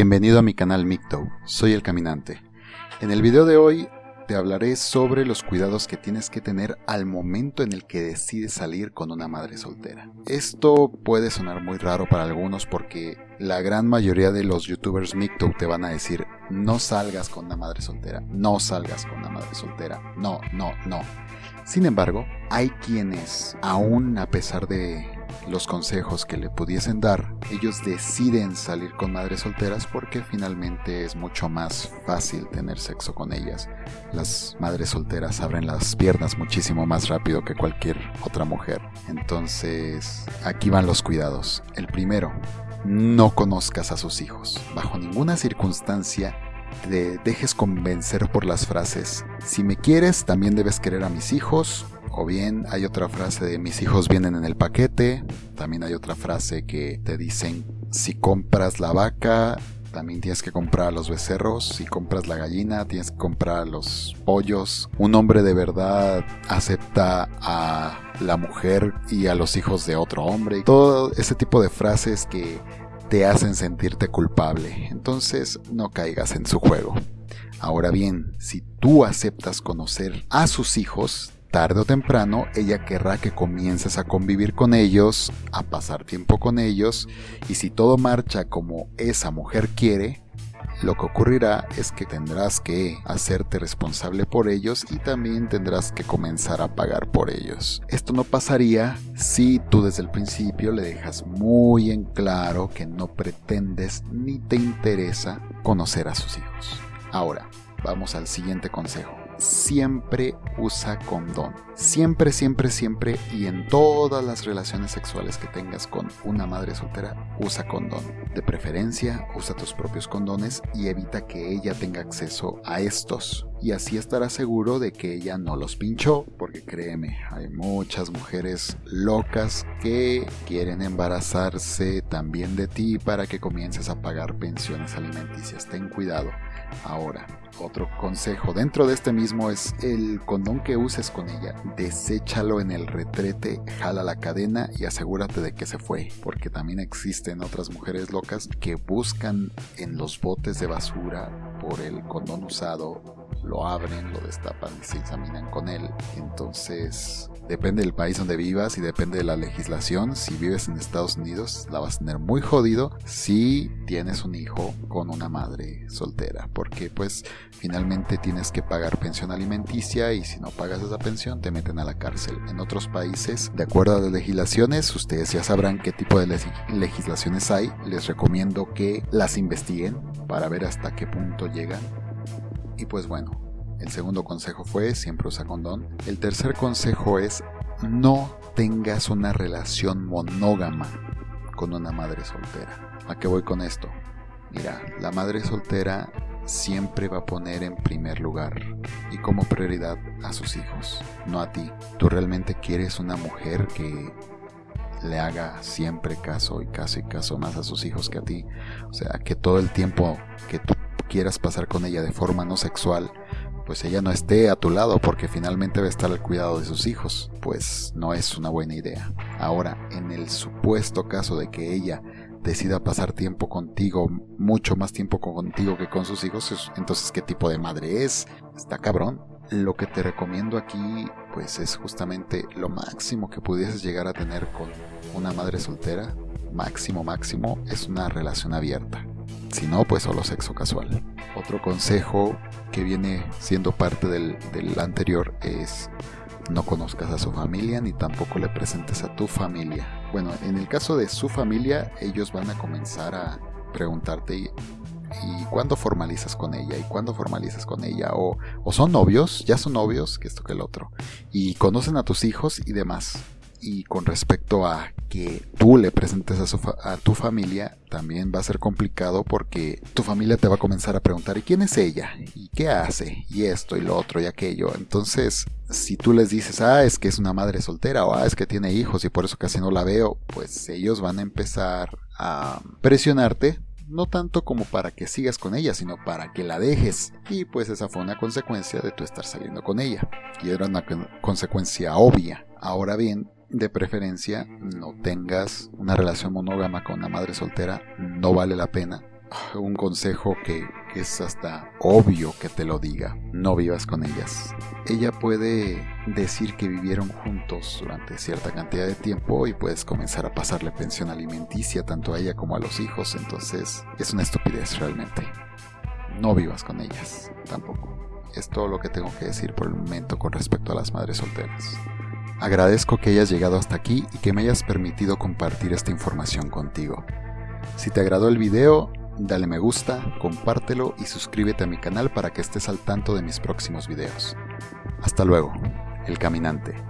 Bienvenido a mi canal Micto, soy el caminante. En el video de hoy te hablaré sobre los cuidados que tienes que tener al momento en el que decides salir con una madre soltera. Esto puede sonar muy raro para algunos porque la gran mayoría de los youtubers Micto te van a decir no salgas con una madre soltera, no salgas con una madre soltera, no, no, no. Sin embargo, hay quienes, aún a pesar de los consejos que le pudiesen dar, ellos deciden salir con madres solteras porque finalmente es mucho más fácil tener sexo con ellas. Las madres solteras abren las piernas muchísimo más rápido que cualquier otra mujer. Entonces, aquí van los cuidados. El primero, no conozcas a sus hijos. Bajo ninguna circunstancia te dejes convencer por las frases. Si me quieres, también debes querer a mis hijos o bien hay otra frase de mis hijos vienen en el paquete. También hay otra frase que te dicen si compras la vaca, también tienes que comprar los becerros. Si compras la gallina, tienes que comprar los pollos. Un hombre de verdad acepta a la mujer y a los hijos de otro hombre. Todo ese tipo de frases que te hacen sentirte culpable. Entonces no caigas en su juego. Ahora bien, si tú aceptas conocer a sus hijos, tarde o temprano ella querrá que comiences a convivir con ellos, a pasar tiempo con ellos, y si todo marcha como esa mujer quiere, lo que ocurrirá es que tendrás que hacerte responsable por ellos y también tendrás que comenzar a pagar por ellos. Esto no pasaría si tú desde el principio le dejas muy en claro que no pretendes ni te interesa conocer a sus hijos. Ahora, vamos al siguiente consejo siempre usa condón. Siempre, siempre, siempre y en todas las relaciones sexuales que tengas con una madre soltera, usa condón. De preferencia, usa tus propios condones y evita que ella tenga acceso a estos. Y así estarás seguro de que ella no los pinchó, porque créeme, hay muchas mujeres locas que quieren embarazarse también de ti para que comiences a pagar pensiones alimenticias. Ten cuidado. Ahora, otro consejo dentro de este mismo es el condón que uses con ella. Deséchalo en el retrete, jala la cadena y asegúrate de que se fue. Porque también existen otras mujeres locas que buscan en los botes de basura por el condón usado lo abren, lo destapan y se examinan con él. Entonces, depende del país donde vivas y depende de la legislación. Si vives en Estados Unidos, la vas a tener muy jodido si tienes un hijo con una madre soltera, porque pues finalmente tienes que pagar pensión alimenticia y si no pagas esa pensión te meten a la cárcel. En otros países, de acuerdo a las legislaciones, ustedes ya sabrán qué tipo de legislaciones hay. Les recomiendo que las investiguen para ver hasta qué punto llegan y pues bueno, el segundo consejo fue siempre usa condón. El tercer consejo es no tengas una relación monógama con una madre soltera. ¿A qué voy con esto? Mira, la madre soltera siempre va a poner en primer lugar y como prioridad a sus hijos, no a ti. Tú realmente quieres una mujer que le haga siempre caso y caso y caso más a sus hijos que a ti. O sea, que todo el tiempo que tú quieras pasar con ella de forma no sexual, pues ella no esté a tu lado porque finalmente va a estar al cuidado de sus hijos, pues no es una buena idea. Ahora, en el supuesto caso de que ella decida pasar tiempo contigo, mucho más tiempo contigo que con sus hijos, entonces ¿qué tipo de madre es? Está cabrón. Lo que te recomiendo aquí, pues es justamente lo máximo que pudieses llegar a tener con una madre soltera, máximo, máximo, es una relación abierta. Si no, pues solo sexo casual. Otro consejo que viene siendo parte del, anterior es no conozcas a su familia ni tampoco le presentes a tu familia. Bueno, en el caso de su familia, ellos van a comenzar a preguntarte y, cuándo formalizas con ella y cuándo formalizas con ella o, o son novios, ya son novios, que esto que el otro, y conocen a tus hijos y demás. Y con respecto a que tú le presentes a, tu familia, también va a ser complicado porque tu familia te va a comenzar a preguntar, ¿y quién es ella? ¿Y qué hace? Y esto y lo otro y aquello. Entonces, si tú les dices, ah, es que es una madre soltera o ah, es que tiene hijos y por eso casi no la veo, pues ellos van a empezar a presionarte no tanto como para que sigas con ella, sino para que la dejes. Y pues esa fue una consecuencia de tu estar saliendo con ella. Y era una consecuencia obvia. Ahora bien, de preferencia no tengas una relación monógama con una madre soltera, no vale la pena. un consejo que, es hasta obvio que te lo diga. No vivas con ellas. Ella puede decir que vivieron juntos durante cierta cantidad de tiempo y puedes comenzar a pasarle pensión alimenticia tanto a ella como a los hijos. Entonces es una estupidez realmente. No vivas con ellas tampoco. Es todo lo que tengo que decir por el momento con respecto a las madres solteras. Agradezco que hayas llegado hasta aquí y que me hayas permitido compartir esta información contigo. Si te agradó el video, dale me gusta, compártelo y suscríbete a mi canal para que estés al tanto de mis próximos videos. Hasta luego, El Caminante.